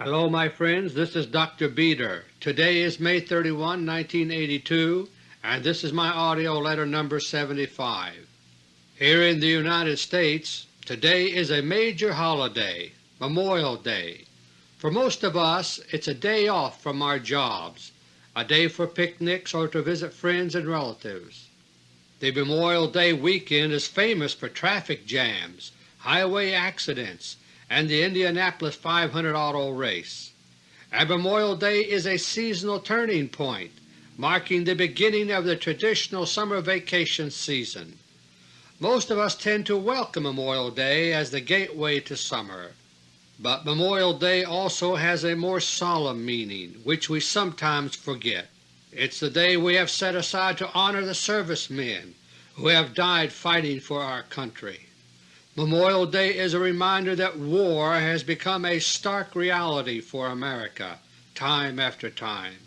Hello my friends, this is Dr. Beter. Today is May 31, 1982, and this is my AUDIO LETTER No. 75. Here in the United States, today is a major holiday, Memorial Day. For most of us it's a day off from our jobs, a day for picnics or to visit friends and relatives. The Memorial Day weekend is famous for traffic jams, highway accidents, and the Indianapolis 500 auto race. Memorial Day is a seasonal turning point, marking the beginning of the traditional summer vacation season. Most of us tend to welcome Memorial Day as the gateway to summer. But Memorial Day also has a more solemn meaning, which we sometimes forget. It's the day we have set aside to honor the servicemen who have died fighting for our country. Memorial Day is a reminder that war has become a stark reality for America time after time,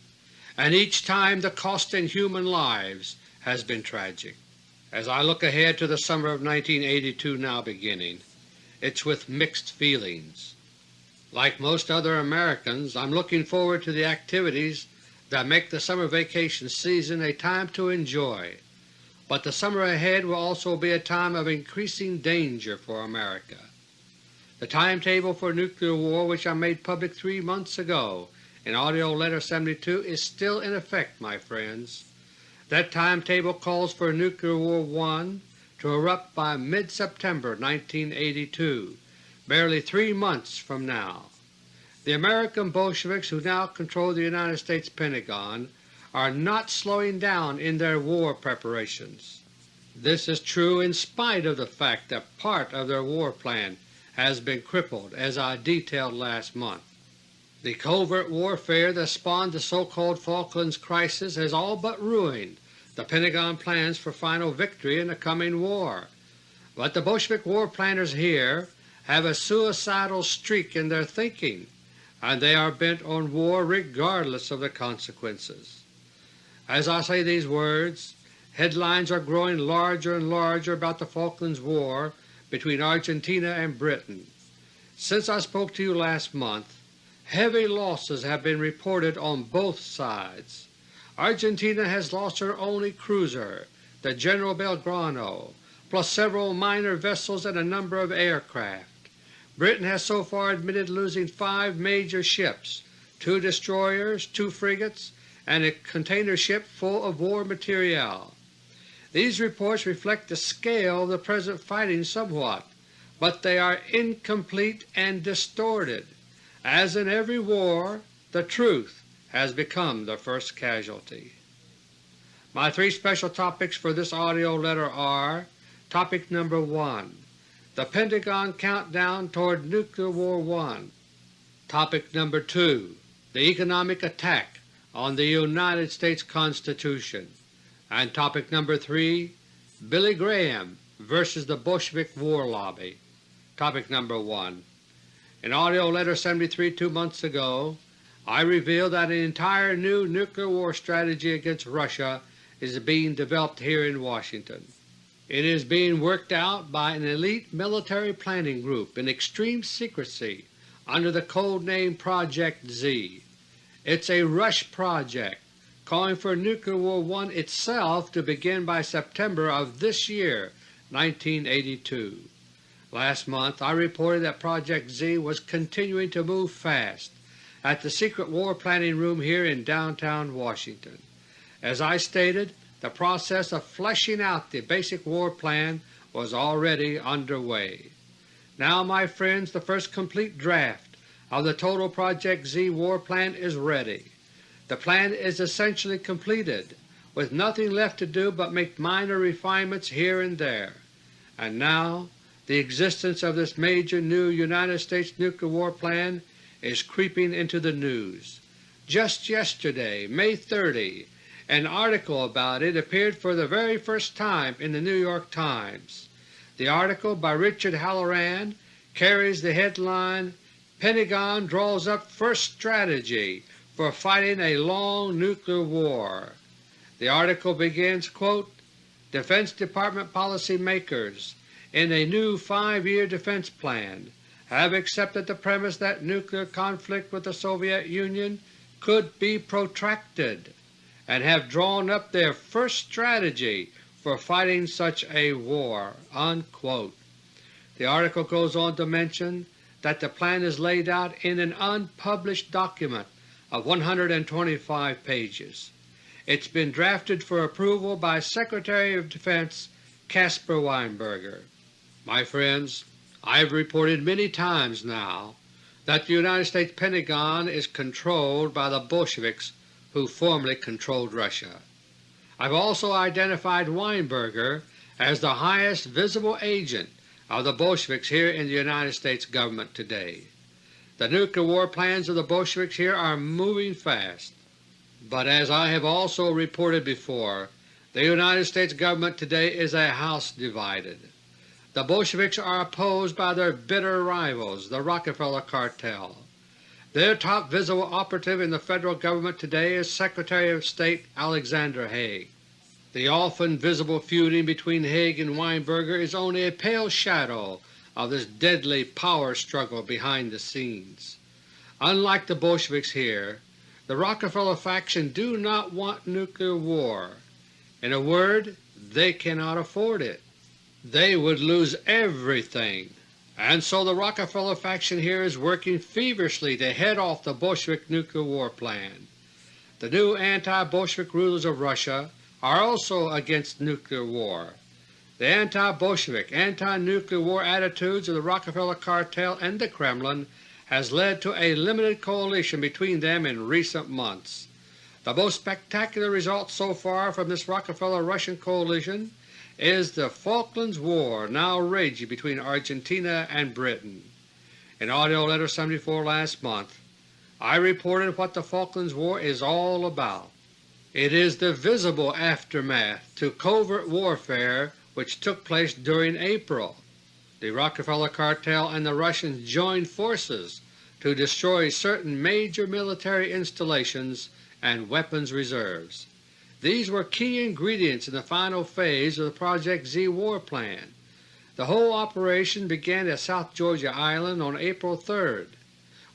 and each time the cost in human lives has been tragic. As I look ahead to the summer of 1982 now beginning, it's with mixed feelings. Like most other Americans, I'm looking forward to the activities that make the summer vacation season a time to enjoy, but the summer ahead will also be a time of increasing danger for America. The timetable for nuclear war which I made public three months ago in AUDIO LETTER No. 72 is still in effect, my friends. That timetable calls for Nuclear War I to erupt by mid-September 1982, barely three months from now. The American Bolsheviks who now control the United States Pentagon are not slowing down in their war preparations. This is true in spite of the fact that part of their war plan has been crippled as I detailed last month. The covert warfare that spawned the so-called Falklands crisis has all but ruined the Pentagon plans for final victory in the coming war. But the Bolshevik war planners here have a suicidal streak in their thinking, and they are bent on war regardless of the consequences. As I say these words, headlines are growing larger and larger about the Falklands War between Argentina and Britain. Since I spoke to you last month, heavy losses have been reported on both sides. Argentina has lost her only cruiser, the General Belgrano, plus several minor vessels and a number of aircraft. Britain has so far admitted losing five major ships, two destroyers, two frigates, and a container ship full of war material. These reports reflect the scale of the present fighting somewhat, but they are incomplete and distorted. As in every war, the truth has become the first casualty. My three special topics for this AUDIO letter are Topic number 1 The Pentagon Countdown toward Nuclear War 1 Topic number 2 The Economic Attack on the United States Constitution, and topic number 3 Billy Graham vs. the Bolshevik War Lobby. Topic number 1 In AUDIO LETTER No. 73 two months ago, I revealed that an entire new nuclear war strategy against Russia is being developed here in Washington. It is being worked out by an elite military planning group in extreme secrecy under the code name Project Z. It's a rush project, calling for Nuclear War I itself to begin by September of this year 1982. Last month I reported that Project Z was continuing to move fast at the secret war planning room here in downtown Washington. As I stated, the process of fleshing out the basic war plan was already underway. Now my friends, the first complete draft of the total Project Z war plan is ready. The plan is essentially completed, with nothing left to do but make minor refinements here and there. And now the existence of this major new United States nuclear war plan is creeping into the news. Just yesterday, May 30, an article about it appeared for the very first time in the New York Times. The article by Richard Halloran carries the headline Pentagon draws up first strategy for fighting a long nuclear war. The article begins, quote, Defense Department policy makers in a new five-year defense plan have accepted the premise that nuclear conflict with the Soviet Union could be protracted, and have drawn up their first strategy for fighting such a war." Unquote. The article goes on to mention that the plan is laid out in an unpublished document of 125 pages. It has been drafted for approval by Secretary of Defense Caspar Weinberger. My friends, I have reported many times now that the United States Pentagon is controlled by the Bolsheviks who formerly controlled Russia. I have also identified Weinberger as the highest visible agent of the Bolsheviks here in the United States Government today. The nuclear war plans of the Bolsheviks here are moving fast, but as I have also reported before, the United States Government today is a house divided. The Bolsheviks are opposed by their bitter rivals, the Rockefeller Cartel. Their top visible operative in the Federal Government today is Secretary of State Alexander Haig. The often visible feuding between Haig and Weinberger is only a pale shadow of this deadly power struggle behind the scenes. Unlike the Bolsheviks here, the Rockefeller faction do not want nuclear war. In a word, they cannot afford it. They would lose everything, and so the Rockefeller faction here is working feverishly to head off the Bolshevik nuclear war plan. The new anti-Bolshevik rulers of Russia are also against nuclear war. The anti-Bolshevik, anti-nuclear war attitudes of the Rockefeller Cartel and the Kremlin has led to a limited coalition between them in recent months. The most spectacular result so far from this Rockefeller-Russian coalition is the Falklands War now raging between Argentina and Britain. In AUDIO LETTER No. 74 last month, I reported what the Falklands War is all about. It is the visible aftermath to covert warfare which took place during April. The Rockefeller Cartel and the Russians joined forces to destroy certain major military installations and weapons reserves. These were key ingredients in the final phase of the Project Z war plan. The whole operation began at South Georgia Island on April 3rd.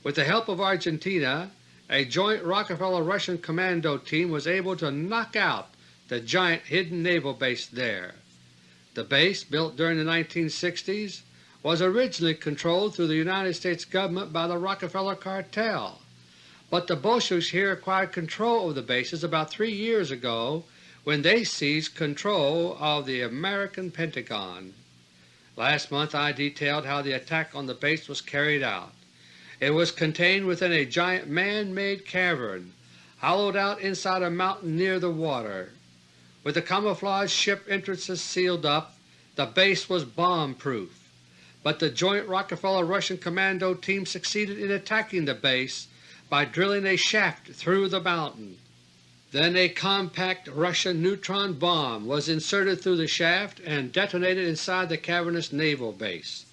With the help of Argentina, a joint Rockefeller-Russian commando team was able to knock out the giant hidden naval base there. The base, built during the 1960s, was originally controlled through the United States Government by the Rockefeller Cartel, but the Bolsheviks here acquired control of the bases about three years ago when they seized control of the American Pentagon. Last month I detailed how the attack on the base was carried out. It was contained within a giant man-made cavern hollowed out inside a mountain near the water. With the camouflage ship entrances sealed up, the base was bomb-proof, but the joint Rockefeller-Russian Commando team succeeded in attacking the base by drilling a shaft through the mountain. Then a compact Russian neutron bomb was inserted through the shaft and detonated inside the cavernous naval base.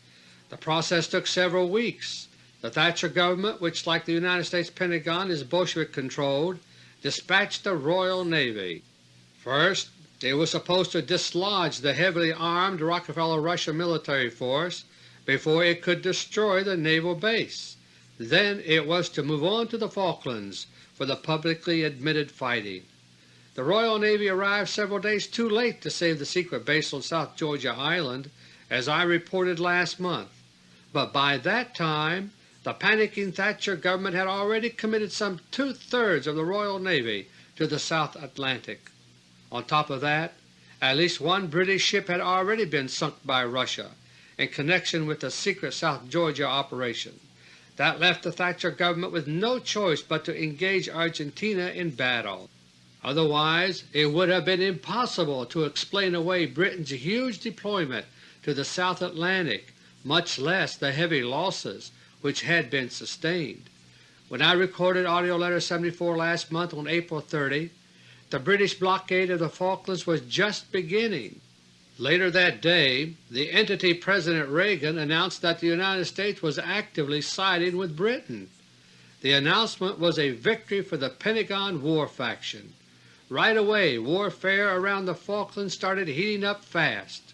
The process took several weeks, the Thatcher government, which like the United States Pentagon is Bolshevik-controlled, dispatched the Royal Navy. First, it was supposed to dislodge the heavily armed Rockefeller-Russia military force before it could destroy the naval base. Then it was to move on to the Falklands for the publicly admitted fighting. The Royal Navy arrived several days too late to save the secret base on South Georgia Island, as I reported last month, but by that time the panicking Thatcher government had already committed some two-thirds of the Royal Navy to the South Atlantic. On top of that, at least one British ship had already been sunk by Russia in connection with the secret South Georgia operation. That left the Thatcher government with no choice but to engage Argentina in battle. Otherwise it would have been impossible to explain away Britain's huge deployment to the South Atlantic, much less the heavy losses which had been sustained. When I recorded AUDIO LETTER No. 74 last month on April 30, the British blockade of the Falklands was just beginning. Later that day the entity President Reagan announced that the United States was actively siding with Britain. The announcement was a victory for the Pentagon war faction. Right away warfare around the Falklands started heating up fast.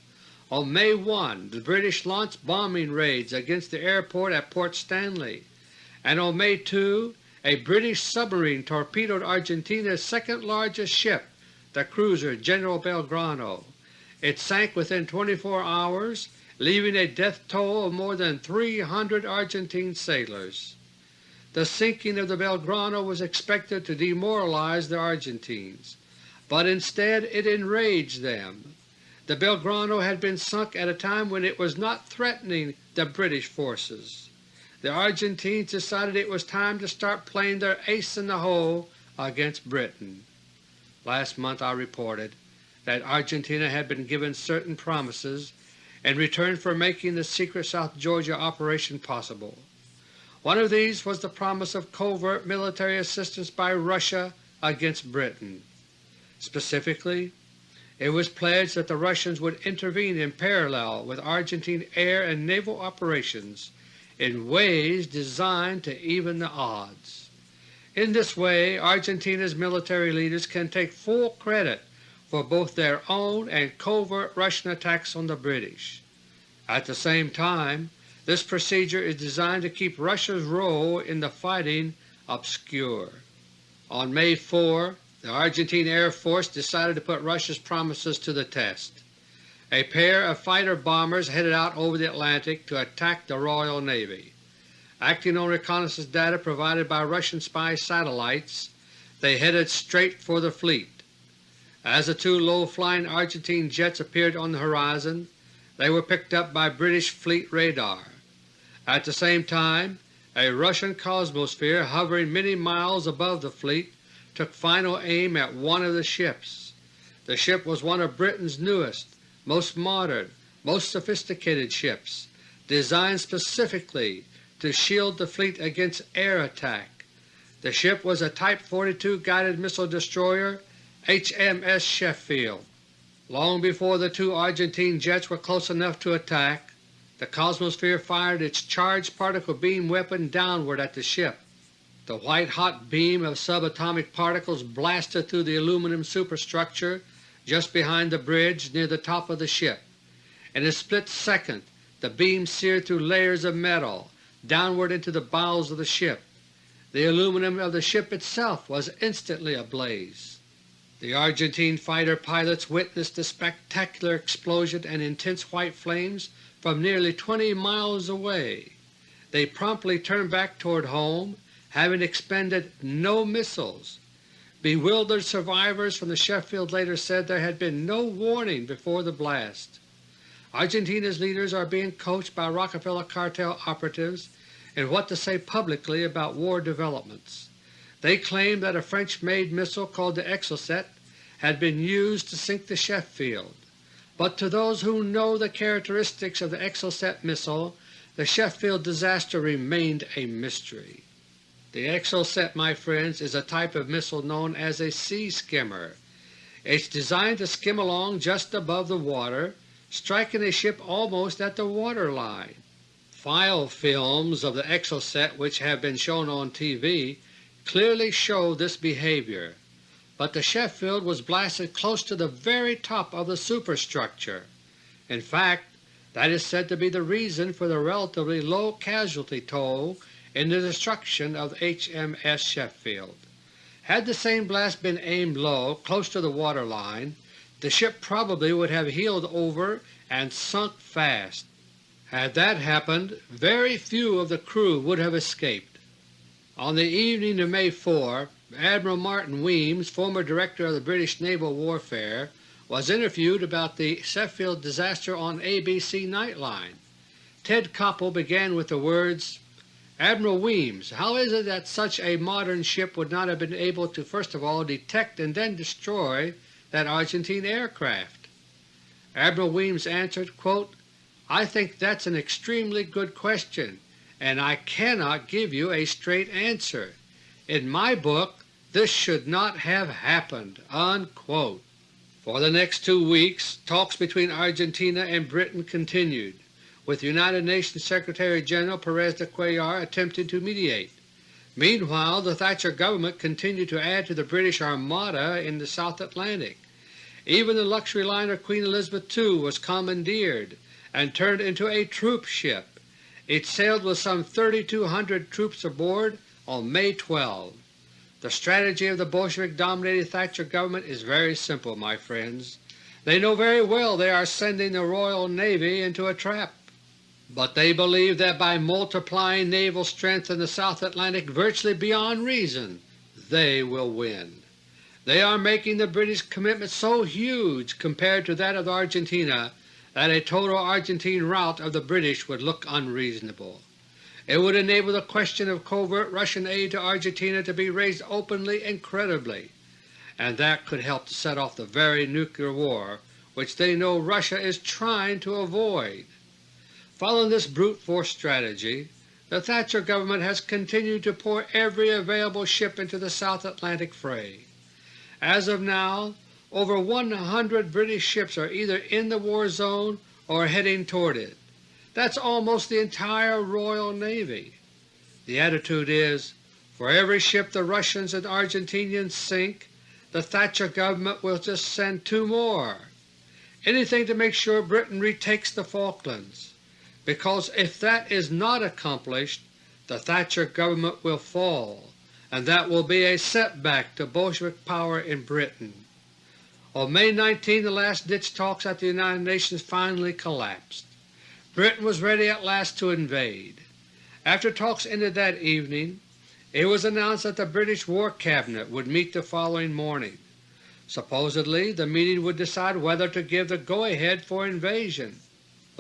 On May 1 the British launched bombing raids against the airport at Port Stanley, and on May 2 a British submarine torpedoed Argentina's second largest ship, the cruiser General Belgrano. It sank within 24 hours, leaving a death toll of more than 300 Argentine sailors. The sinking of the Belgrano was expected to demoralize the Argentines, but instead it enraged them. The Belgrano had been sunk at a time when it was not threatening the British forces. The Argentines decided it was time to start playing their ace in the hole against Britain. Last month I reported that Argentina had been given certain promises in return for making the secret South Georgia operation possible. One of these was the promise of covert military assistance by Russia against Britain. Specifically, it was pledged that the Russians would intervene in parallel with Argentine air and naval operations in ways designed to even the odds. In this way Argentina's military leaders can take full credit for both their own and covert Russian attacks on the British. At the same time, this procedure is designed to keep Russia's role in the fighting obscure. On May 4 the Argentine Air Force decided to put Russia's promises to the test. A pair of fighter bombers headed out over the Atlantic to attack the Royal Navy. Acting on reconnaissance data provided by Russian spy satellites, they headed straight for the fleet. As the two low-flying Argentine jets appeared on the horizon, they were picked up by British fleet radar. At the same time, a Russian Cosmosphere hovering many miles above the fleet took final aim at one of the ships. The ship was one of Britain's newest, most modern, most sophisticated ships, designed specifically to shield the fleet against air attack. The ship was a Type 42 guided missile destroyer HMS Sheffield. Long before the two Argentine jets were close enough to attack, the Cosmosphere fired its charged particle beam weapon downward at the ship. The white-hot beam of subatomic particles blasted through the aluminum superstructure just behind the bridge near the top of the ship. In a split second the beam seared through layers of metal downward into the bowels of the ship. The aluminum of the ship itself was instantly ablaze. The Argentine fighter pilots witnessed the spectacular explosion and intense white flames from nearly 20 miles away. They promptly turned back toward home having expended no missiles. Bewildered survivors from the Sheffield later said there had been no warning before the blast. Argentina's leaders are being coached by Rockefeller cartel operatives in what to say publicly about war developments. They claim that a French-made missile called the Exocet had been used to sink the Sheffield, but to those who know the characteristics of the Exocet missile the Sheffield disaster remained a mystery. The Exocet, my friends, is a type of missile known as a sea skimmer. It's designed to skim along just above the water, striking a ship almost at the water line. File films of the Exocet which have been shown on TV clearly show this behavior, but the Sheffield was blasted close to the very top of the superstructure. In fact, that is said to be the reason for the relatively low casualty toll in the destruction of HMS Sheffield. Had the same blast been aimed low, close to the water line, the ship probably would have heeled over and sunk fast. Had that happened, very few of the crew would have escaped. On the evening of May 4, Admiral Martin Wemyss, former Director of the British Naval Warfare, was interviewed about the Sheffield disaster on ABC Nightline. Ted Koppel began with the words, Admiral Wemyss, how is it that such a modern ship would not have been able to first of all detect and then destroy that Argentine aircraft? Admiral Wemyss answered, quote, I think that's an extremely good question, and I cannot give you a straight answer. In my book this should not have happened." Unquote. For the next two weeks talks between Argentina and Britain continued with United Nations Secretary-General Perez de Cuellar attempting to mediate. Meanwhile the Thatcher government continued to add to the British Armada in the South Atlantic. Even the luxury liner Queen Elizabeth II was commandeered and turned into a troop ship. It sailed with some 3,200 troops aboard on May 12. The strategy of the Bolshevik-dominated Thatcher government is very simple, my friends. They know very well they are sending the Royal Navy into a trap, but they believe that by multiplying naval strength in the South Atlantic virtually beyond reason, they will win. They are making the British commitment so huge compared to that of Argentina that a total Argentine rout of the British would look unreasonable. It would enable the question of covert Russian aid to Argentina to be raised openly and credibly, and that could help to set off the very nuclear war which they know Russia is trying to avoid. Following this brute force strategy, the Thatcher government has continued to pour every available ship into the South Atlantic fray. As of now, over 100 British ships are either in the war zone or heading toward it. That's almost the entire Royal Navy. The attitude is, for every ship the Russians and Argentinians sink, the Thatcher government will just send two more. Anything to make sure Britain retakes the Falklands, because if that is not accomplished the Thatcher government will fall, and that will be a setback to Bolshevik power in Britain. On May 19 the last-ditch talks at the United Nations finally collapsed. Britain was ready at last to invade. After talks ended that evening, it was announced that the British War Cabinet would meet the following morning. Supposedly the meeting would decide whether to give the go-ahead for invasion,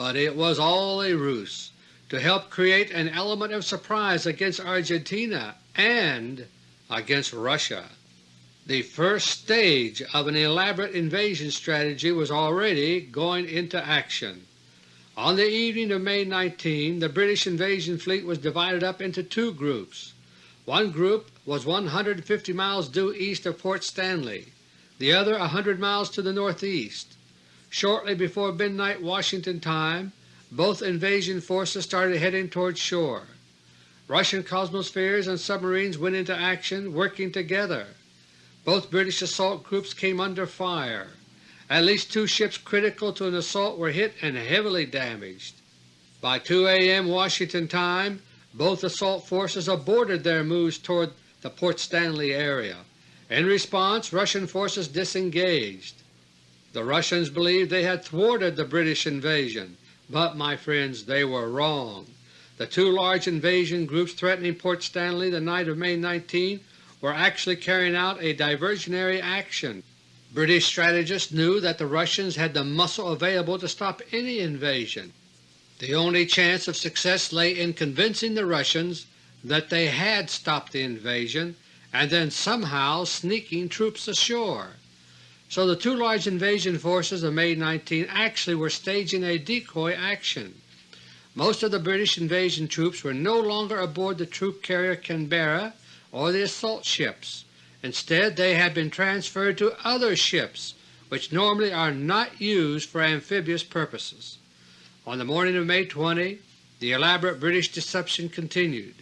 but it was all a ruse to help create an element of surprise against Argentina and against Russia. The first stage of an elaborate invasion strategy was already going into action. On the evening of May 19 the British invasion fleet was divided up into two groups. One group was 150 miles due east of Port Stanley, the other a hundred miles to the northeast. Shortly before midnight Washington time, both invasion forces started heading toward shore. Russian Cosmospheres and submarines went into action, working together. Both British assault groups came under fire. At least two ships critical to an assault were hit and heavily damaged. By 2 a.m. Washington time, both assault forces aborted their moves toward the Port Stanley area. In response, Russian forces disengaged. The Russians believed they had thwarted the British invasion, but my friends, they were wrong. The two large invasion groups threatening Port Stanley the night of May 19 were actually carrying out a diversionary action. British strategists knew that the Russians had the muscle available to stop any invasion. The only chance of success lay in convincing the Russians that they had stopped the invasion and then somehow sneaking troops ashore. So the two large invasion forces of May 19 actually were staging a decoy action. Most of the British invasion troops were no longer aboard the troop carrier Canberra or the assault ships. Instead they had been transferred to other ships which normally are not used for amphibious purposes. On the morning of May 20 the elaborate British deception continued.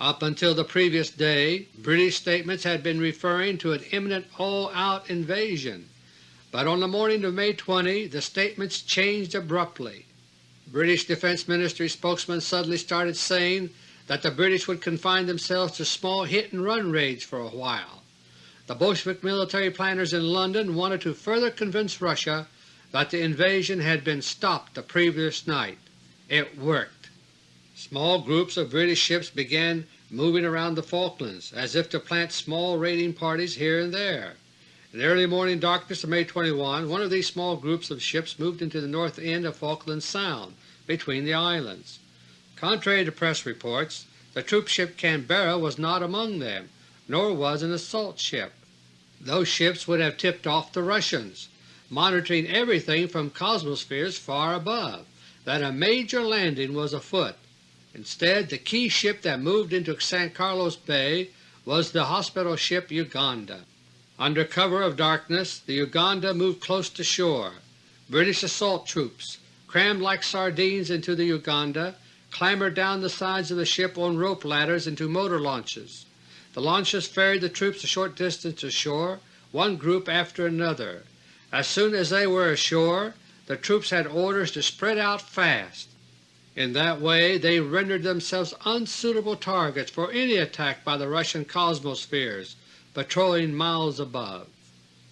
Up until the previous day British statements had been referring to an imminent all-out invasion, but on the morning of May 20 the statements changed abruptly. British Defense Ministry spokesmen suddenly started saying that the British would confine themselves to small hit-and-run raids for a while. The Bolshevik military planners in London wanted to further convince Russia that the invasion had been stopped the previous night. It worked. Small groups of British ships began moving around the Falklands, as if to plant small raiding parties here and there. In the early morning darkness of May 21, one of these small groups of ships moved into the north end of Falkland Sound between the islands. Contrary to press reports, the troop ship Canberra was not among them, nor was an assault ship. Those ships would have tipped off the Russians, monitoring everything from Cosmospheres far above, that a major landing was afoot. Instead, the key ship that moved into San Carlos Bay was the hospital ship Uganda. Under cover of darkness the Uganda moved close to shore. British assault troops, crammed like sardines into the Uganda, clambered down the sides of the ship on rope ladders into motor launches. The launches ferried the troops a short distance ashore, one group after another. As soon as they were ashore the troops had orders to spread out fast. In that way they rendered themselves unsuitable targets for any attack by the Russian Cosmospheres patrolling miles above.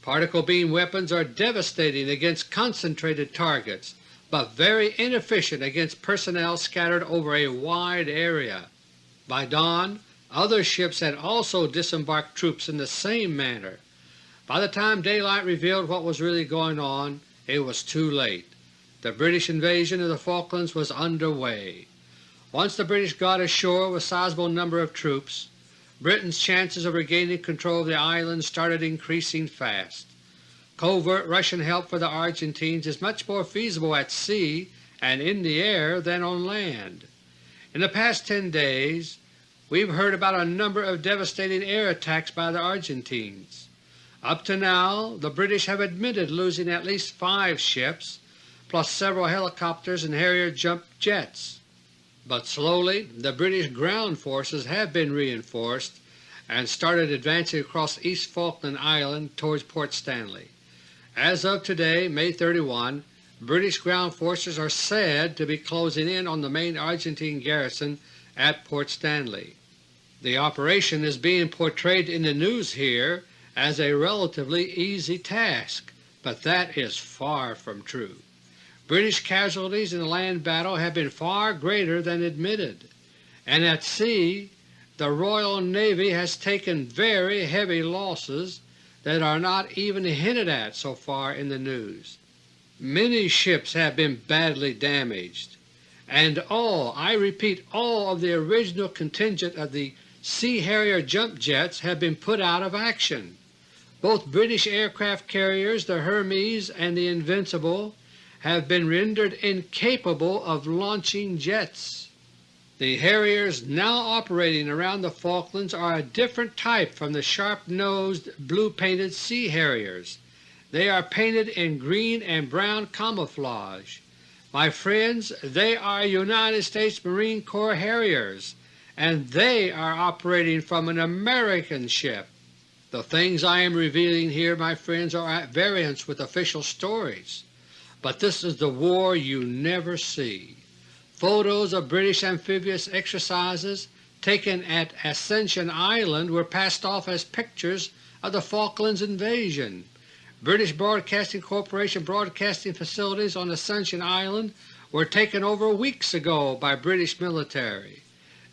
Particle beam weapons are devastating against concentrated targets, but very inefficient against personnel scattered over a wide area. By dawn other ships had also disembarked troops in the same manner. By the time daylight revealed what was really going on, it was too late. The British invasion of the Falklands was under way. Once the British got ashore with a sizable number of troops, Britain's chances of regaining control of the island started increasing fast. Covert Russian help for the Argentines is much more feasible at sea and in the air than on land. In the past ten days we have heard about a number of devastating air attacks by the Argentines. Up to now the British have admitted losing at least five ships, plus several helicopters and Harrier jump jets. But slowly the British ground forces have been reinforced and started advancing across East Falkland Island towards Port Stanley. As of today, May 31, British ground forces are said to be closing in on the main Argentine garrison at Port Stanley. The operation is being portrayed in the news here as a relatively easy task, but that is far from true. British casualties in the land battle have been far greater than admitted, and at sea the Royal Navy has taken very heavy losses that are not even hinted at so far in the news. Many ships have been badly damaged, and all, I repeat all of the original contingent of the Sea Harrier jump jets have been put out of action. Both British aircraft carriers, the Hermes and the Invincible, have been rendered incapable of launching jets. The Harriers now operating around the Falklands are a different type from the sharp-nosed, blue-painted Sea Harriers. They are painted in green and brown camouflage. My friends, they are United States Marine Corps Harriers, and they are operating from an American ship. The things I am revealing here, my friends, are at variance with official stories. But this is the war you never see. Photos of British amphibious exercises taken at Ascension Island were passed off as pictures of the Falklands invasion. British Broadcasting Corporation broadcasting facilities on Ascension Island were taken over weeks ago by British military.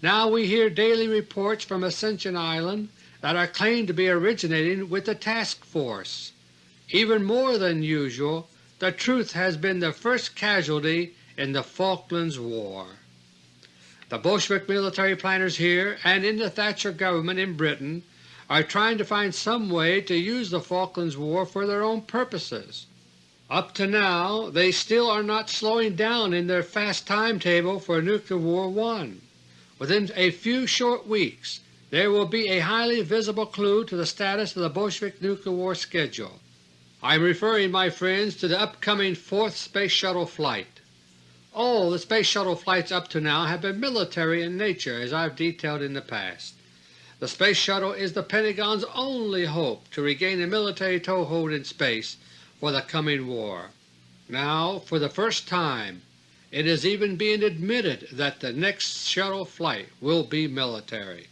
Now we hear daily reports from Ascension Island that are claimed to be originating with the task force. Even more than usual, the truth has been the first casualty in the Falklands War. The Bolshevik military planners here and in the Thatcher government in Britain are trying to find some way to use the Falklands War for their own purposes. Up to now they still are not slowing down in their fast timetable for Nuclear War 1. Within a few short weeks there will be a highly visible clue to the status of the Bolshevik nuclear war schedule. I am referring, my friends, to the upcoming fourth Space Shuttle flight. All the Space Shuttle flights up to now have been military in nature as I have detailed in the past. The Space Shuttle is the Pentagon's only hope to regain a military toehold in space for the coming war. Now, for the first time, it is even being admitted that the next shuttle flight will be military.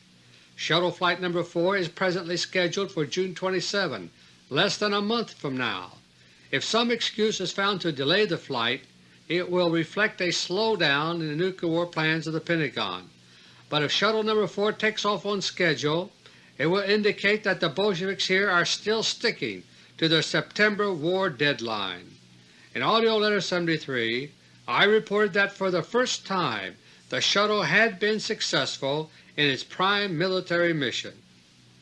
Shuttle Flight No. 4 is presently scheduled for June 27, less than a month from now. If some excuse is found to delay the flight, it will reflect a slowdown in the nuclear war plans of the Pentagon. But if Shuttle No. 4 takes off on schedule, it will indicate that the Bolsheviks here are still sticking to their September war deadline. In AUDIO LETTER No. 73 I reported that for the first time the shuttle had been successful in its prime military mission.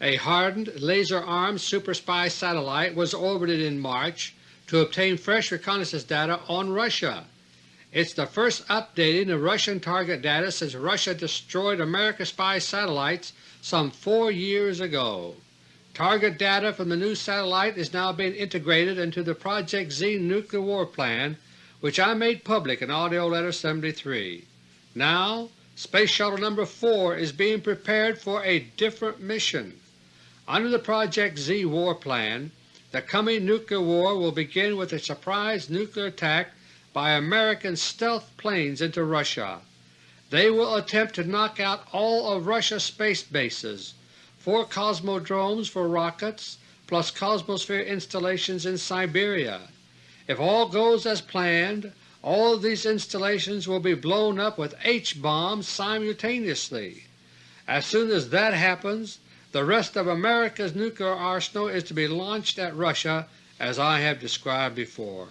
A hardened, laser-armed super spy satellite was orbited in March to obtain fresh reconnaissance data on Russia. It's the first updating of Russian target data since Russia destroyed American spy satellites some four years ago. Target data from the new satellite is now being integrated into the Project Z nuclear war plan which I made public in AUDIO LETTER No. 73. Now Space Shuttle No. 4 is being prepared for a different mission. Under the Project Z war plan, the coming nuclear war will begin with a surprise nuclear attack by American stealth planes into Russia. They will attempt to knock out all of Russia's space bases, four cosmodromes for rockets, plus Cosmosphere installations in Siberia. If all goes as planned, all of these installations will be blown up with H-bombs simultaneously. As soon as that happens, the rest of America's nuclear arsenal is to be launched at Russia as I have described before.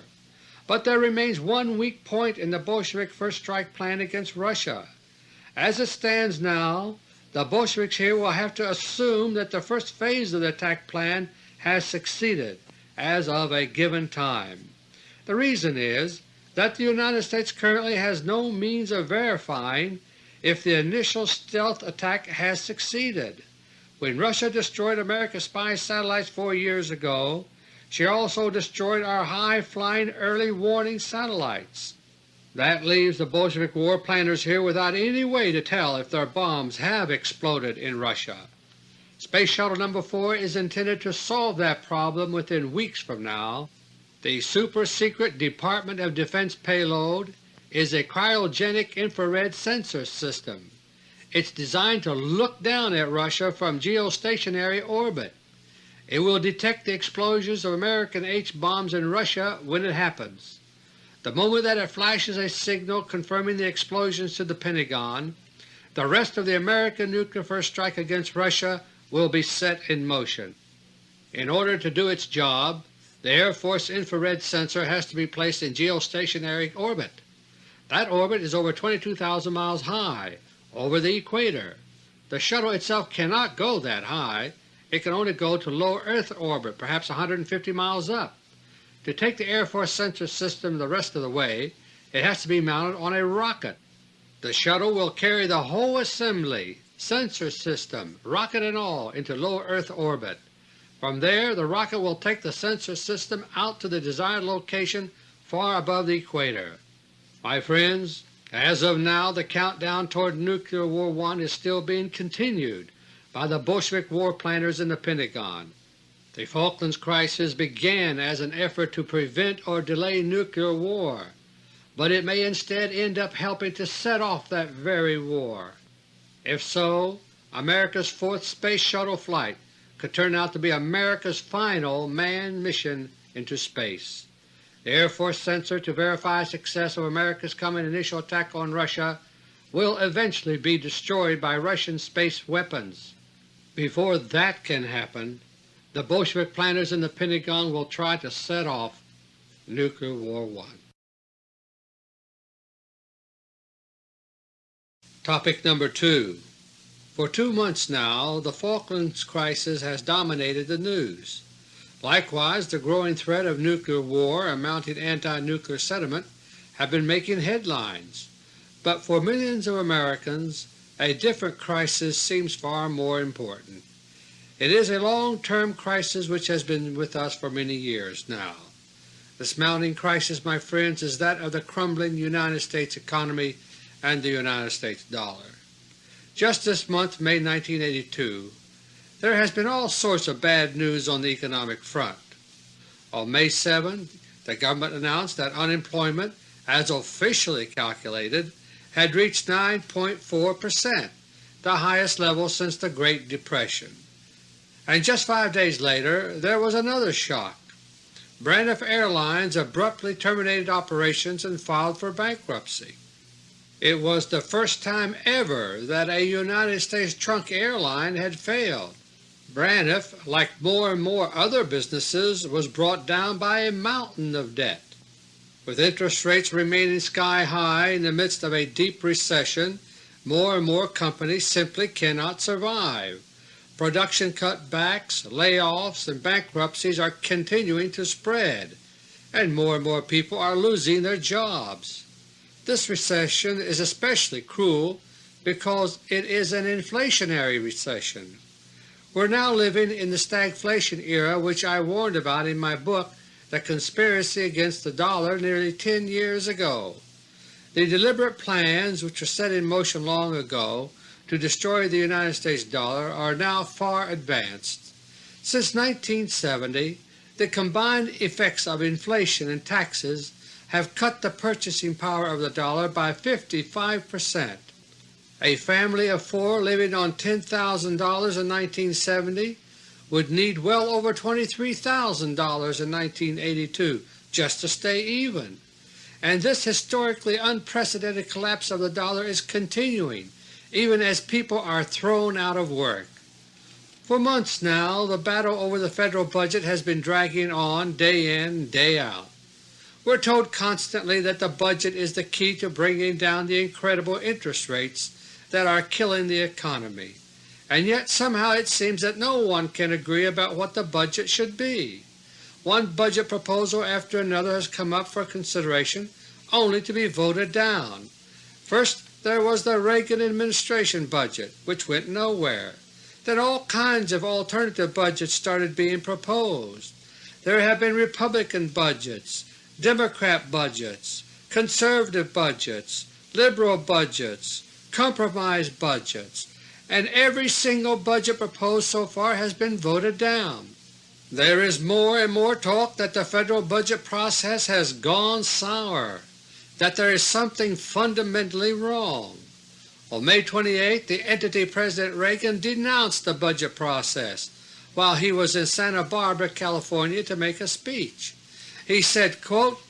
But there remains one weak point in the Bolshevik first strike plan against Russia. As it stands now, the Bolsheviks here will have to assume that the first phase of the attack plan has succeeded as of a given time. The reason is that the United States currently has no means of verifying if the initial stealth attack has succeeded. When Russia destroyed America's spy satellites four years ago, she also destroyed our high-flying early warning satellites. That leaves the Bolshevik war planners here without any way to tell if their bombs have exploded in Russia. Space Shuttle No. 4 is intended to solve that problem within weeks from now the super-secret Department of Defense payload is a cryogenic infrared sensor system. It's designed to look down at Russia from geostationary orbit. It will detect the explosions of American H-bombs in Russia when it happens. The moment that it flashes a signal confirming the explosions to the Pentagon, the rest of the American nuclear first strike against Russia will be set in motion. In order to do its job, the Air Force infrared sensor has to be placed in geostationary orbit. That orbit is over 22,000 miles high, over the equator. The shuttle itself cannot go that high, it can only go to low Earth orbit, perhaps 150 miles up. To take the Air Force sensor system the rest of the way, it has to be mounted on a rocket. The shuttle will carry the whole assembly, sensor system, rocket and all, into low Earth orbit. From there the rocket will take the sensor system out to the desired location far above the equator. My friends, as of now the countdown toward Nuclear War I is still being continued by the Bolshevik war planners in the Pentagon. The Falklands crisis began as an effort to prevent or delay nuclear war, but it may instead end up helping to set off that very war. If so, America's fourth Space Shuttle flight could turn out to be America's final manned mission into space. The Air Force sensor to verify success of America's coming initial attack on Russia will eventually be destroyed by Russian space weapons. Before that can happen, the Bolshevik planners in the Pentagon will try to set off Nuclear War I. Topic number 2 for two months now the Falklands crisis has dominated the news. Likewise the growing threat of nuclear war and mounting anti-nuclear sentiment have been making headlines, but for millions of Americans a different crisis seems far more important. It is a long-term crisis which has been with us for many years now. This mounting crisis, my friends, is that of the crumbling United States economy and the United States dollar. Just this month, May 1982, there has been all sorts of bad news on the economic front. On May 7, the government announced that unemployment, as officially calculated, had reached 9.4 percent, the highest level since the Great Depression. And just five days later there was another shock. Braniff Airlines abruptly terminated operations and filed for bankruptcy. It was the first time ever that a United States trunk airline had failed. Braniff, like more and more other businesses, was brought down by a mountain of debt. With interest rates remaining sky high in the midst of a deep recession, more and more companies simply cannot survive. Production cutbacks, layoffs, and bankruptcies are continuing to spread, and more and more people are losing their jobs. This recession is especially cruel because it is an inflationary recession. We're now living in the stagflation era which I warned about in my book The Conspiracy Against the Dollar nearly 10 years ago. The deliberate plans which were set in motion long ago to destroy the United States dollar are now far advanced. Since 1970 the combined effects of inflation and taxes have cut the purchasing power of the dollar by 55 percent. A family of four living on $10,000 in 1970 would need well over $23,000 in 1982 just to stay even. And this historically unprecedented collapse of the dollar is continuing even as people are thrown out of work. For months now the battle over the Federal budget has been dragging on day in, day out. We're told constantly that the budget is the key to bringing down the incredible interest rates that are killing the economy, and yet somehow it seems that no one can agree about what the budget should be. One budget proposal after another has come up for consideration only to be voted down. First there was the Reagan administration budget, which went nowhere. Then all kinds of alternative budgets started being proposed. There have been Republican budgets, Democrat budgets, conservative budgets, liberal budgets, compromise budgets, and every single budget proposed so far has been voted down. There is more and more talk that the federal budget process has gone sour, that there is something fundamentally wrong. On May 28 the entity President Reagan denounced the budget process while he was in Santa Barbara, California to make a speech. He said, quote,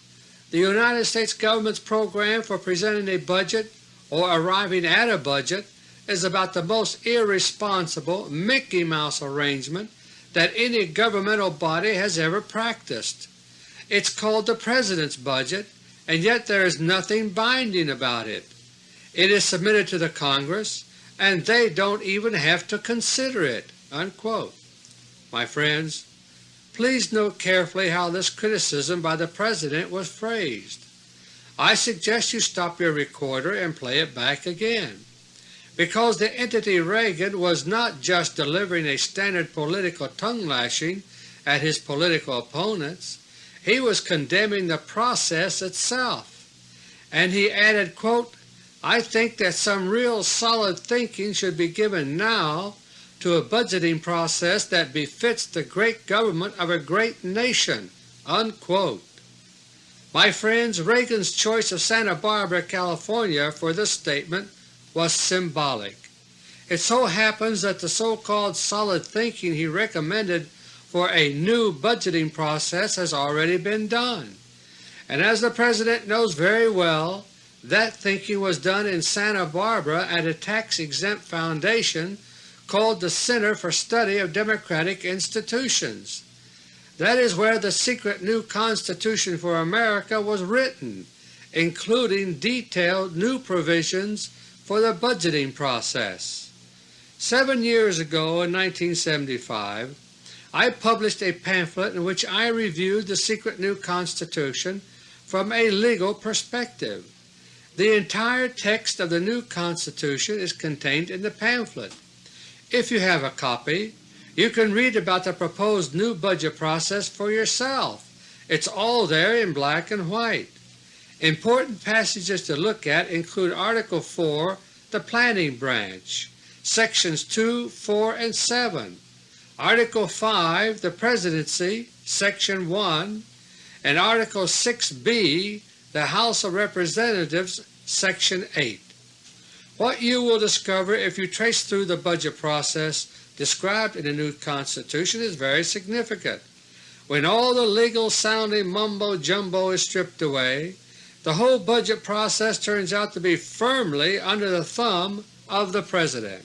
The United States government's program for presenting a budget or arriving at a budget is about the most irresponsible Mickey Mouse arrangement that any governmental body has ever practiced. It's called the President's budget, and yet there is nothing binding about it. It is submitted to the Congress, and they don't even have to consider it." Unquote. My friends, please note carefully how this criticism by the President was phrased. I suggest you stop your recorder and play it back again, because the entity Reagan was not just delivering a standard political tongue-lashing at his political opponents, he was condemning the process itself. And he added, quote, I think that some real solid thinking should be given now to a budgeting process that befits the great government of a great nation." Unquote. My friends, Reagan's choice of Santa Barbara, California for this statement was symbolic. It so happens that the so-called solid thinking he recommended for a new budgeting process has already been done, and as the President knows very well, that thinking was done in Santa Barbara at a tax-exempt foundation called the Center for Study of Democratic Institutions. That is where the secret new Constitution for America was written, including detailed new provisions for the budgeting process. Seven years ago in 1975 I published a pamphlet in which I reviewed the secret new Constitution from a legal perspective. The entire text of the new Constitution is contained in the pamphlet. If you have a copy, you can read about the proposed new budget process for yourself. It's all there in black and white. Important passages to look at include Article 4, the Planning Branch, Sections 2, 4, and 7, Article 5, the Presidency, Section 1, and Article 6b, the House of Representatives, Section 8. What you will discover if you trace through the budget process described in the new Constitution is very significant. When all the legal-sounding mumbo-jumbo is stripped away, the whole budget process turns out to be firmly under the thumb of the President.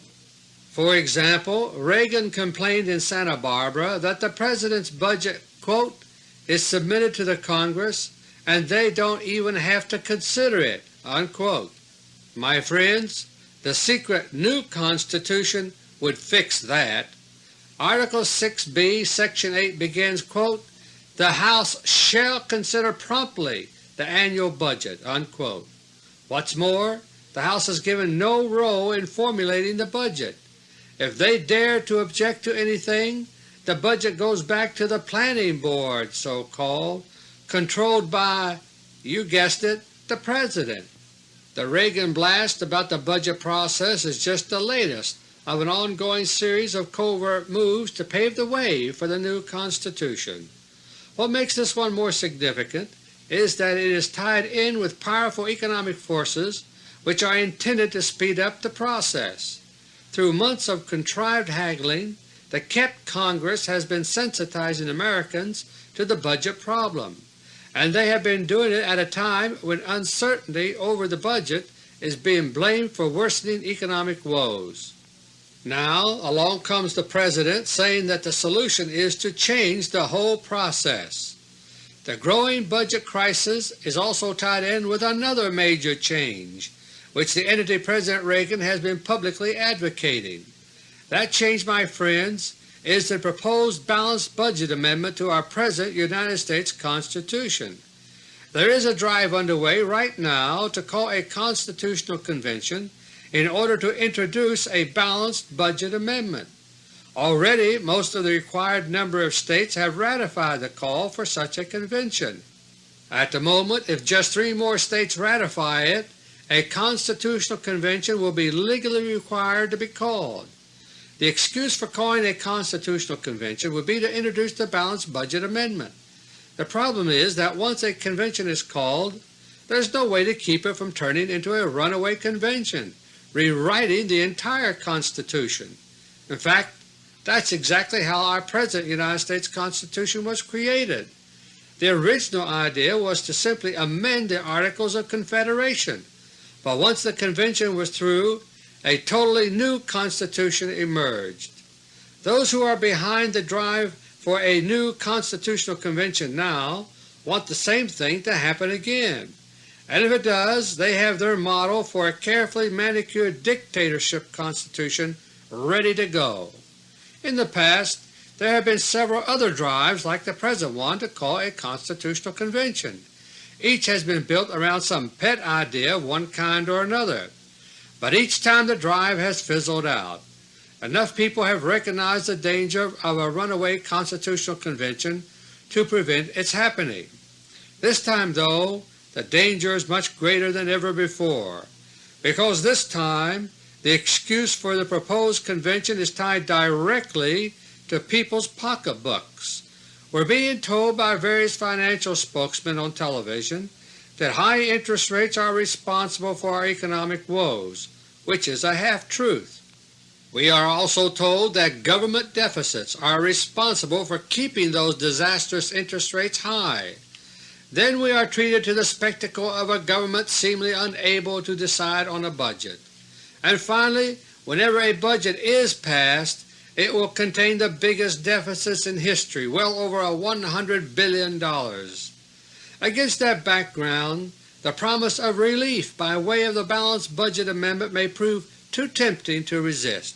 For example, Reagan complained in Santa Barbara that the President's budget quote, is submitted to the Congress and they don't even have to consider it. Unquote. My friends, the secret new Constitution would fix that. Article 6b Section 8 begins, quote, The House shall consider promptly the annual budget." Unquote. What's more, the House is given no role in formulating the budget. If they dare to object to anything, the budget goes back to the Planning Board, so-called, controlled by, you guessed it, the President. The Reagan blast about the budget process is just the latest of an ongoing series of covert moves to pave the way for the new Constitution. What makes this one more significant is that it is tied in with powerful economic forces which are intended to speed up the process. Through months of contrived haggling, the kept Congress has been sensitizing Americans to the budget problem, and they have been doing it at a time when uncertainty over the budget is being blamed for worsening economic woes. Now along comes the President saying that the solution is to change the whole process. The growing budget crisis is also tied in with another major change, which the entity President Reagan has been publicly advocating. That change, my friends, is the proposed balanced budget amendment to our present United States Constitution. There is a drive underway right now to call a Constitutional Convention in order to introduce a balanced budget amendment. Already most of the required number of states have ratified the call for such a convention. At the moment, if just three more states ratify it, a constitutional convention will be legally required to be called. The excuse for calling a constitutional convention would be to introduce the balanced budget amendment. The problem is that once a convention is called, there is no way to keep it from turning into a runaway convention rewriting the entire Constitution. In fact, that's exactly how our present United States Constitution was created. The original idea was to simply amend the Articles of Confederation, but once the convention was through, a totally new Constitution emerged. Those who are behind the drive for a new Constitutional Convention now want the same thing to happen again and if it does, they have their model for a carefully manicured dictatorship constitution ready to go. In the past there have been several other drives like the present one to call a constitutional convention. Each has been built around some pet idea of one kind or another, but each time the drive has fizzled out. Enough people have recognized the danger of a runaway constitutional convention to prevent its happening. This time, though, the danger is much greater than ever before, because this time the excuse for the proposed convention is tied directly to people's pocketbooks. We're being told by various financial spokesmen on television that high interest rates are responsible for our economic woes, which is a half-truth. We are also told that government deficits are responsible for keeping those disastrous interest rates high. Then we are treated to the spectacle of a government seemingly unable to decide on a budget. And finally, whenever a budget is passed, it will contain the biggest deficits in history, well over $100 billion. Against that background, the promise of relief by way of the balanced budget amendment may prove too tempting to resist.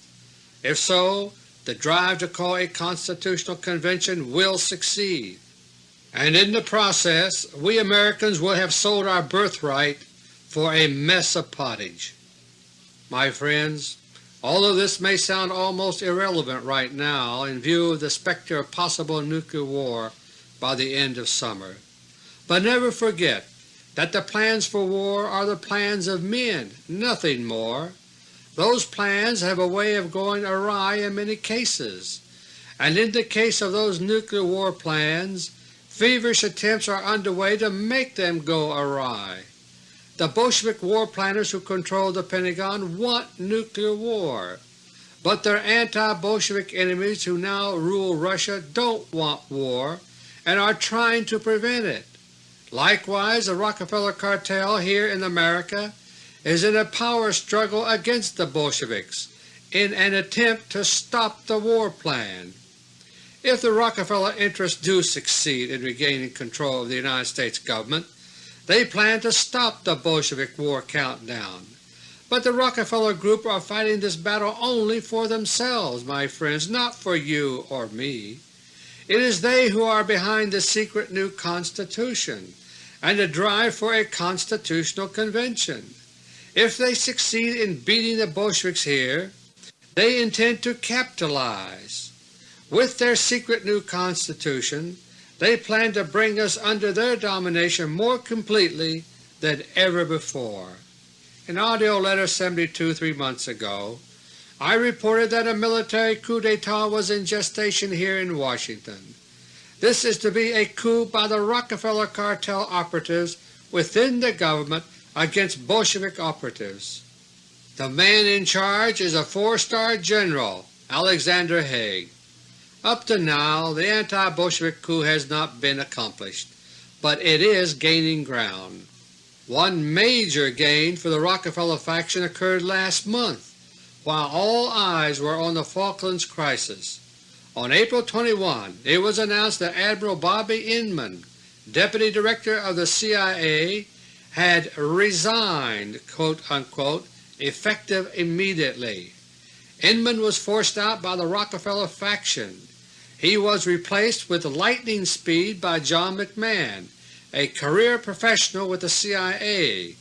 If so, the drive to call a constitutional convention will succeed and in the process we Americans will have sold our birthright for a mess of pottage. My friends, although this may sound almost irrelevant right now in view of the specter of possible nuclear war by the end of summer, but never forget that the plans for war are the plans of men, nothing more. Those plans have a way of going awry in many cases, and in the case of those nuclear war plans Feverish attempts are underway to make them go awry. The Bolshevik war planners who control the Pentagon want nuclear war, but their anti-Bolshevik enemies who now rule Russia don't want war and are trying to prevent it. Likewise, the Rockefeller cartel here in America is in a power struggle against the Bolsheviks in an attempt to stop the war plan. If the Rockefeller interests do succeed in regaining control of the United States government, they plan to stop the Bolshevik war countdown. But the Rockefeller Group are fighting this battle only for themselves, my friends, not for you or me. It is they who are behind the secret new Constitution and the drive for a constitutional convention. If they succeed in beating the Bolsheviks here, they intend to capitalize. With their secret new Constitution, they plan to bring us under their domination more completely than ever before. In AUDIO LETTER 72 three months ago, I reported that a military coup d'etat was in gestation here in Washington. This is to be a coup by the Rockefeller cartel operatives within the government against Bolshevik operatives. The man in charge is a four-star general, Alexander Haig. Up to now the anti-Bolshevik coup has not been accomplished, but it is gaining ground. One major gain for the Rockefeller faction occurred last month, while all eyes were on the Falklands crisis. On April 21 it was announced that Admiral Bobby Inman, Deputy Director of the CIA, had resigned unquote, effective immediately. Inman was forced out by the Rockefeller faction. He was replaced with lightning speed by John McMahon, a career professional with the CIA.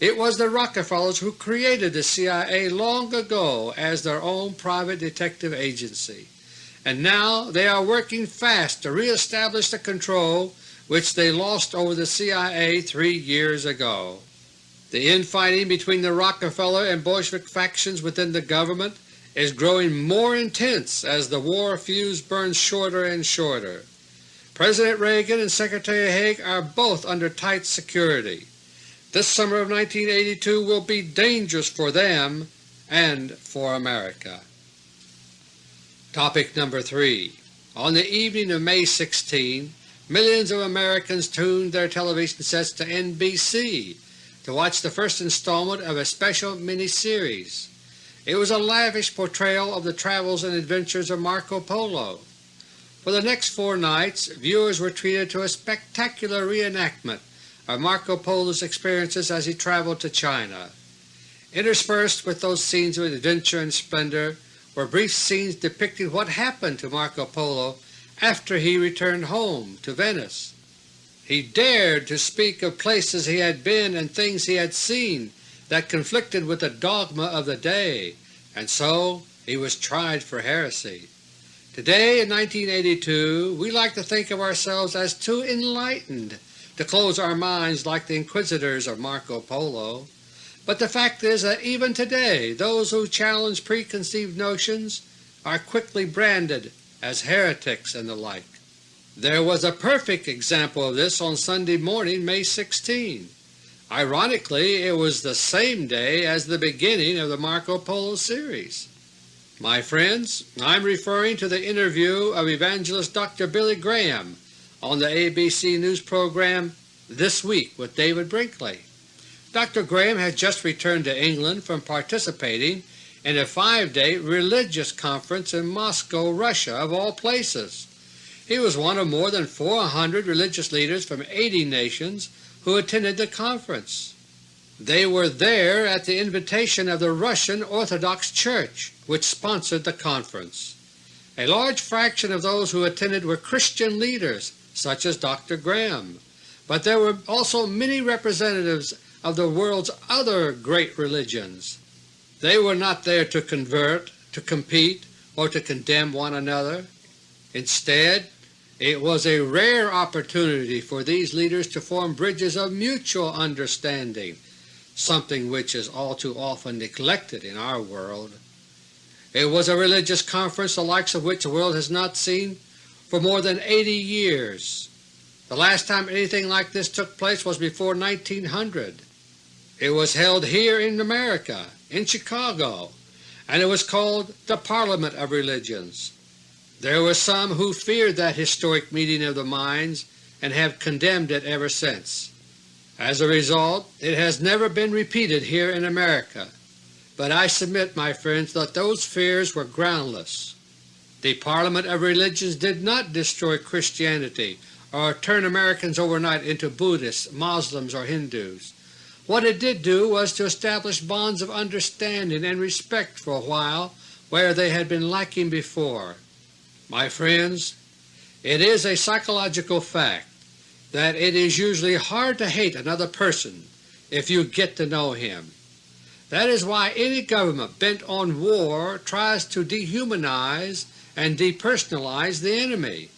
It was the Rockefellers who created the CIA long ago as their own private detective agency and now they are working fast to re-establish the control which they lost over the CIA three years ago. The infighting between the Rockefeller and Bolshevik factions within the government is growing more intense as the war fuse burns shorter and shorter. President Reagan and Secretary Haig are both under tight security. This summer of 1982 will be dangerous for them and for America. Topic number 3 On the evening of May 16, millions of Americans tuned their television sets to NBC to watch the first installment of a special mini-series. It was a lavish portrayal of the travels and adventures of Marco Polo. For the next four nights viewers were treated to a spectacular reenactment of Marco Polo's experiences as he traveled to China. Interspersed with those scenes of adventure and splendor were brief scenes depicting what happened to Marco Polo after he returned home to Venice. He dared to speak of places he had been and things he had seen that conflicted with the dogma of the day, and so he was tried for heresy. Today in 1982 we like to think of ourselves as too enlightened to close our minds like the inquisitors of Marco Polo. But the fact is that even today those who challenge preconceived notions are quickly branded as heretics and the like. There was a perfect example of this on Sunday morning, May 16. Ironically, it was the same day as the beginning of the Marco Polo series. My friends, I am referring to the interview of evangelist Dr. Billy Graham on the ABC News program This Week with David Brinkley. Dr. Graham had just returned to England from participating in a five-day religious conference in Moscow, Russia, of all places. He was one of more than 400 religious leaders from 80 nations who attended the conference. They were there at the invitation of the Russian Orthodox Church, which sponsored the conference. A large fraction of those who attended were Christian leaders such as Dr. Graham, but there were also many representatives of the world's other great religions. They were not there to convert, to compete, or to condemn one another. Instead, it was a rare opportunity for these leaders to form bridges of mutual understanding, something which is all too often neglected in our world. It was a religious conference the likes of which the world has not seen for more than 80 years. The last time anything like this took place was before 1900. It was held here in America, in Chicago, and it was called the Parliament of Religions. There were some who feared that historic meeting of the minds and have condemned it ever since. As a result, it has never been repeated here in America, but I submit, my friends, that those fears were groundless. The Parliament of Religions did not destroy Christianity or turn Americans overnight into Buddhists, Muslims, or Hindus. What it did do was to establish bonds of understanding and respect for a while where they had been lacking before. My friends, it is a psychological fact that it is usually hard to hate another person if you get to know him. That is why any government bent on war tries to dehumanize and depersonalize the enemy.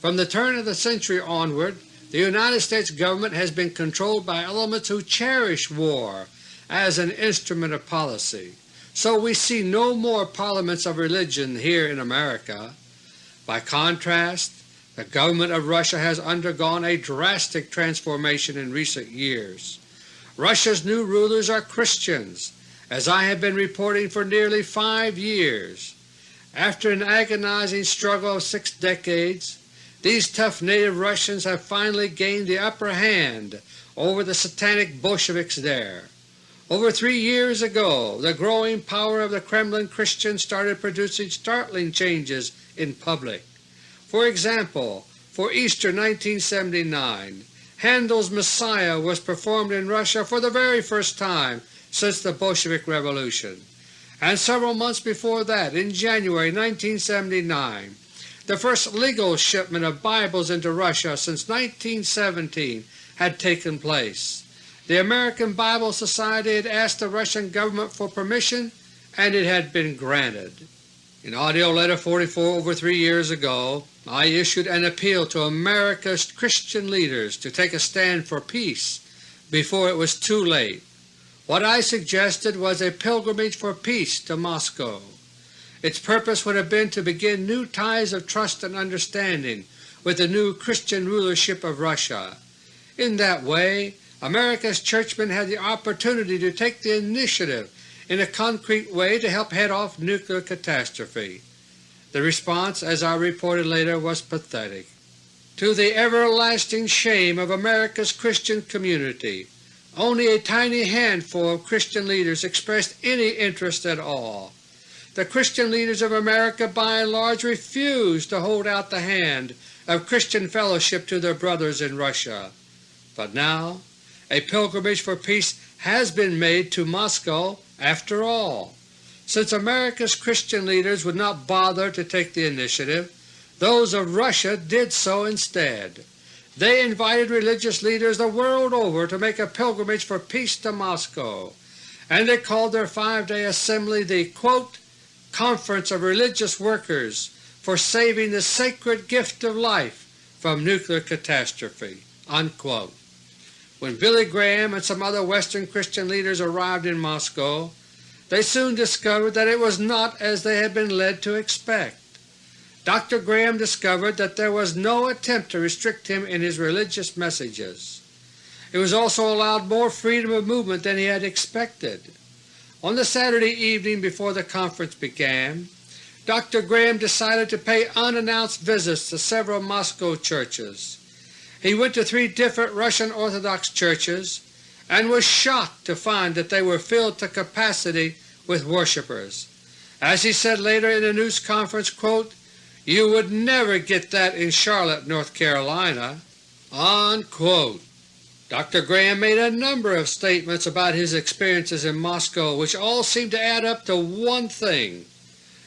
From the turn of the century onward the United States government has been controlled by elements who cherish war as an instrument of policy, so we see no more parliaments of religion here in America. By contrast, The government of Russia has undergone a drastic transformation in recent years. Russia's new rulers are Christians, as I have been reporting for nearly five years. After an agonizing struggle of six decades, these tough native Russians have finally gained the upper hand over the satanic Bolsheviks there. Over three years ago the growing power of the Kremlin Christians started producing startling changes in public. For example, for Easter 1979, Handel's Messiah was performed in Russia for the very first time since the Bolshevik Revolution, and several months before that, in January 1979, the first legal shipment of Bibles into Russia since 1917 had taken place. The American Bible Society had asked the Russian government for permission and it had been granted. In AUDIO LETTER 44 over three years ago, I issued an appeal to America's Christian leaders to take a stand for peace before it was too late what I suggested was a pilgrimage for peace to Moscow. Its purpose would have been to begin new ties of trust and understanding with the new Christian rulership of Russia. In that way America's churchmen had the opportunity to take the initiative in a concrete way to help head off nuclear catastrophe. The response, as I reported later, was pathetic. To the everlasting shame of America's Christian community, only a tiny handful of Christian leaders expressed any interest at all. The Christian leaders of America by and large refused to hold out the hand of Christian fellowship to their brothers in Russia. But now a pilgrimage for peace has been made to Moscow after all. Since America's Christian leaders would not bother to take the initiative, those of Russia did so instead. They invited religious leaders the world over to make a pilgrimage for peace to Moscow, and they called their five-day assembly the quote, Conference of Religious Workers for Saving the Sacred Gift of Life from Nuclear Catastrophe." Unquote. When Billy Graham and some other Western Christian leaders arrived in Moscow, they soon discovered that it was not as they had been led to expect. Dr. Graham discovered that there was no attempt to restrict him in his religious messages. It was also allowed more freedom of movement than he had expected. On the Saturday evening before the conference began, Dr. Graham decided to pay unannounced visits to several Moscow churches. He went to three different Russian Orthodox churches and was shocked to find that they were filled to capacity with worshippers. As he said later in a news conference, quote, you would never get that in Charlotte, North Carolina." Unquote. Dr. Graham made a number of statements about his experiences in Moscow which all seem to add up to one thing.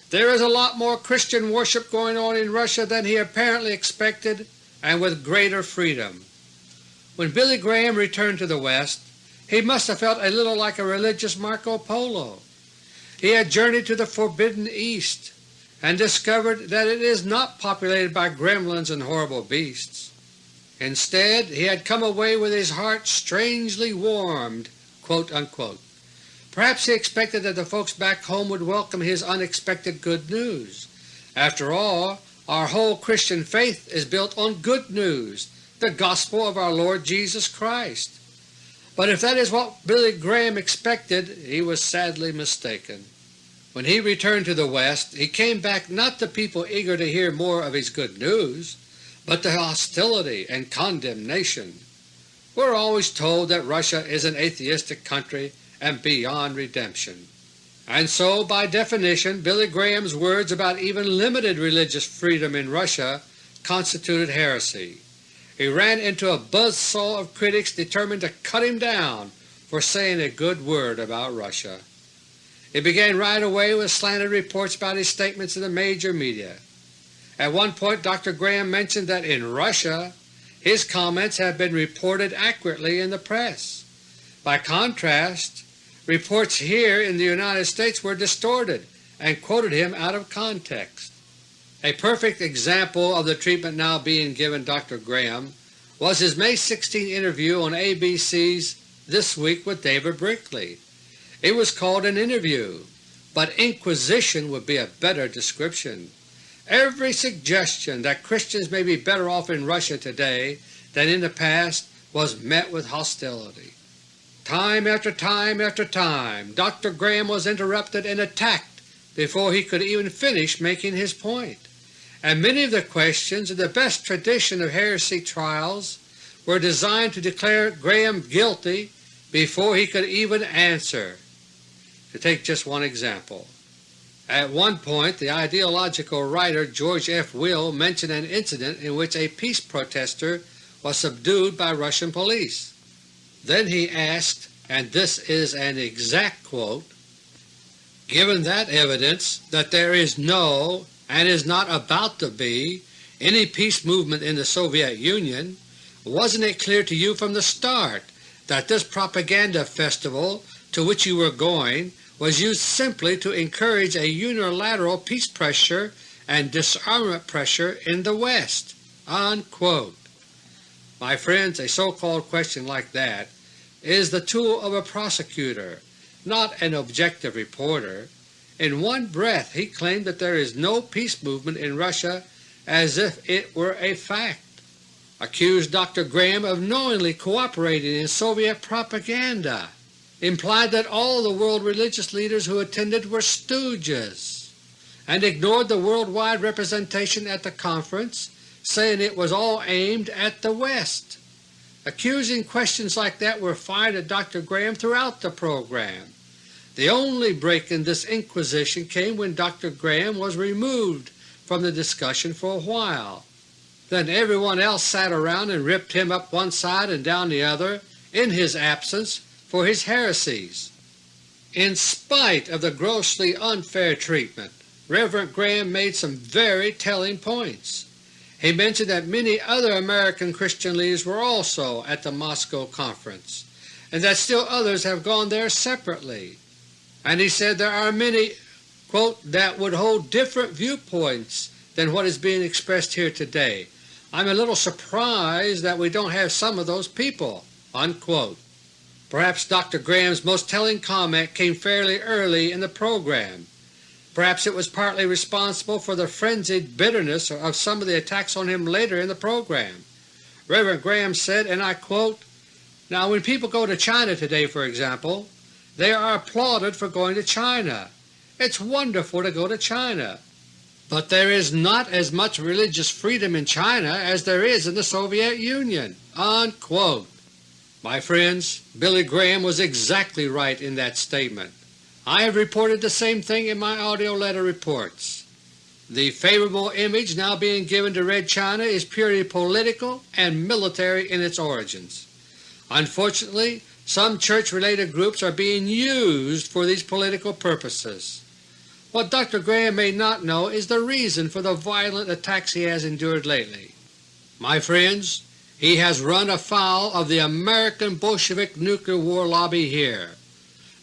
There is a lot more Christian worship going on in Russia than he apparently expected and with greater freedom. When Billy Graham returned to the West, he must have felt a little like a religious Marco Polo. He had journeyed to the Forbidden East, and discovered that it is not populated by gremlins and horrible beasts. Instead he had come away with his heart strangely warmed." Perhaps he expected that the folks back home would welcome his unexpected good news. After all, our whole Christian faith is built on good news, the gospel of our Lord Jesus Christ. But if that is what Billy Graham expected, he was sadly mistaken. When he returned to the West he came back not to people eager to hear more of his good news, but to hostility and condemnation. We are always told that Russia is an atheistic country and beyond redemption. And so by definition Billy Graham's words about even limited religious freedom in Russia constituted heresy. He ran into a buzzsaw of critics determined to cut him down for saying a good word about Russia. It began right away with slanted reports about his statements in the major media. At one point Dr. Graham mentioned that in Russia his comments had been reported accurately in the press. By contrast, reports here in the United States were distorted and quoted him out of context. A perfect example of the treatment now being given Dr. Graham was his May 16 interview on ABC's This Week with David Brinkley. It was called an interview, but inquisition would be a better description. Every suggestion that Christians may be better off in Russia today than in the past was met with hostility. Time after time after time Dr. Graham was interrupted and attacked before he could even finish making his point, and many of the questions in the best tradition of heresy trials were designed to declare Graham guilty before he could even answer. To take just one example, at one point the ideological writer George F. Will mentioned an incident in which a peace protester was subdued by Russian police. Then he asked, and this is an exact quote, Given that evidence that there is no, and is not about to be, any peace movement in the Soviet Union, wasn't it clear to you from the start that this propaganda festival to which you were going was used simply to encourage a unilateral peace pressure and disarmament pressure in the West." Unquote. My friends, a so-called question like that is the tool of a prosecutor, not an objective reporter. In one breath he claimed that there is no peace movement in Russia as if it were a fact, accused Dr. Graham of knowingly cooperating in Soviet propaganda, implied that all the world religious leaders who attended were stooges, and ignored the worldwide representation at the conference, saying it was all aimed at the West. Accusing questions like that were fired at Dr. Graham throughout the program. The only break in this inquisition came when Dr. Graham was removed from the discussion for a while. Then everyone else sat around and ripped him up one side and down the other in his absence for his heresies. In spite of the grossly unfair treatment, Reverend Graham made some very telling points. He mentioned that many other American Christian leaders were also at the Moscow Conference, and that still others have gone there separately. And he said there are many quote, that would hold different viewpoints than what is being expressed here today. I'm a little surprised that we don't have some of those people." Unquote. Perhaps Dr. Graham's most telling comment came fairly early in the program. Perhaps it was partly responsible for the frenzied bitterness of some of the attacks on him later in the program. Reverend Graham said, and I quote, Now when people go to China today, for example, they are applauded for going to China. It's wonderful to go to China. But there is not as much religious freedom in China as there is in the Soviet Union." Unquote. My friends, Billy Graham was exactly right in that statement. I have reported the same thing in my AUDIO LETTER reports. The favorable image now being given to Red China is purely political and military in its origins. Unfortunately, some church-related groups are being used for these political purposes. What Dr. Graham may not know is the reason for the violent attacks he has endured lately. My friends, he has run afoul of the American Bolshevik nuclear war lobby here.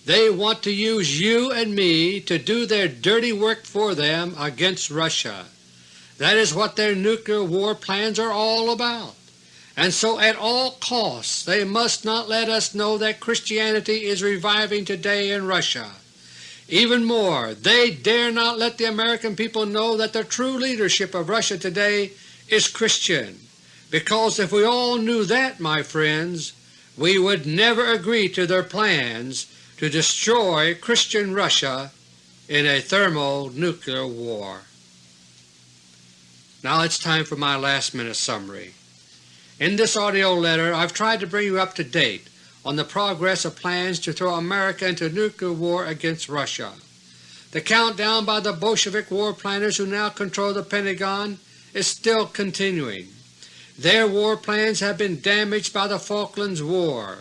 They want to use you and me to do their dirty work for them against Russia. That is what their nuclear war plans are all about, and so at all costs they must not let us know that Christianity is reviving today in Russia. Even more, they dare not let the American people know that the true leadership of Russia today is Christian because if we all knew that, my friends, we would never agree to their plans to destroy Christian Russia in a thermonuclear war. Now it's time for my last minute summary. In this AUDIO letter I've tried to bring you up to date on the progress of plans to throw America into nuclear war against Russia. The countdown by the Bolshevik war planners who now control the Pentagon is still continuing. Their war plans have been damaged by the Falklands War,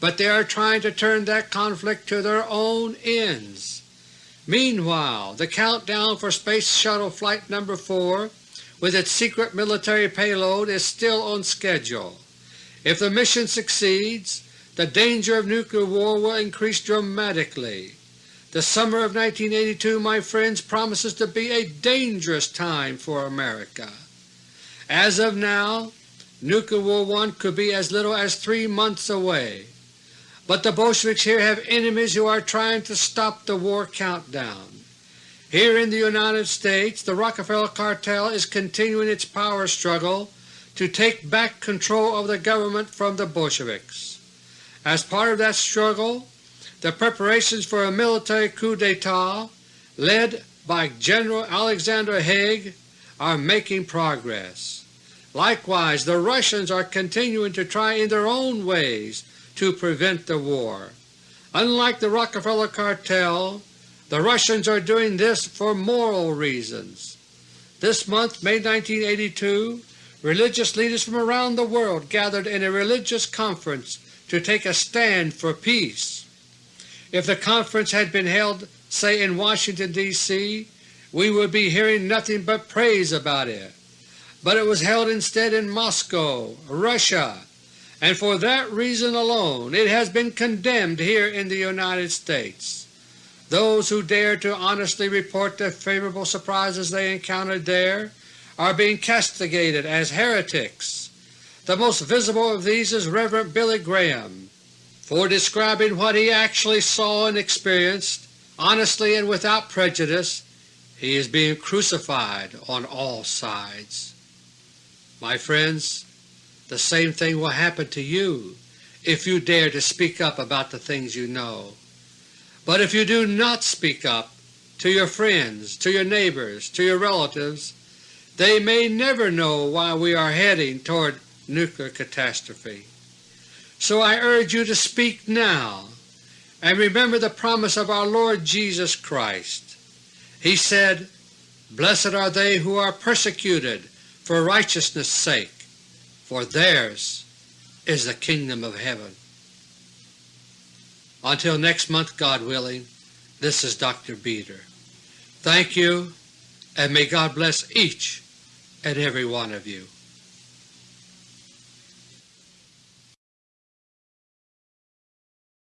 but they are trying to turn that conflict to their own ends. Meanwhile, the countdown for Space Shuttle Flight No. 4 with its secret military payload is still on schedule. If the mission succeeds, the danger of nuclear war will increase dramatically. The summer of 1982, my friends, promises to be a dangerous time for America. As of now, Nuclear War one could be as little as three months away, but the Bolsheviks here have enemies who are trying to stop the war countdown. Here in the United States the Rockefeller Cartel is continuing its power struggle to take back control of the government from the Bolsheviks. As part of that struggle, the preparations for a military coup d'etat led by General Alexander Haig are making progress. Likewise, the Russians are continuing to try in their own ways to prevent the war. Unlike the Rockefeller Cartel, the Russians are doing this for moral reasons. This month, May 1982, religious leaders from around the world gathered in a religious conference to take a stand for peace. If the conference had been held, say in Washington, D.C., we would be hearing nothing but praise about it. But it was held instead in Moscow, Russia, and for that reason alone it has been condemned here in the United States. Those who dare to honestly report the favorable surprises they encountered there are being castigated as heretics. The most visible of these is Rev. Billy Graham. For describing what he actually saw and experienced, honestly and without prejudice, he is being crucified on all sides. My friends, the same thing will happen to you if you dare to speak up about the things you know. But if you do not speak up to your friends, to your neighbors, to your relatives, they may never know why we are heading toward nuclear catastrophe. So I urge you to speak now and remember the promise of our Lord Jesus Christ. He said, Blessed are they who are persecuted for righteousness' sake, for theirs is the kingdom of heaven. Until next month, God willing, this is Dr. Beter. Thank you, and may God bless each and every one of you.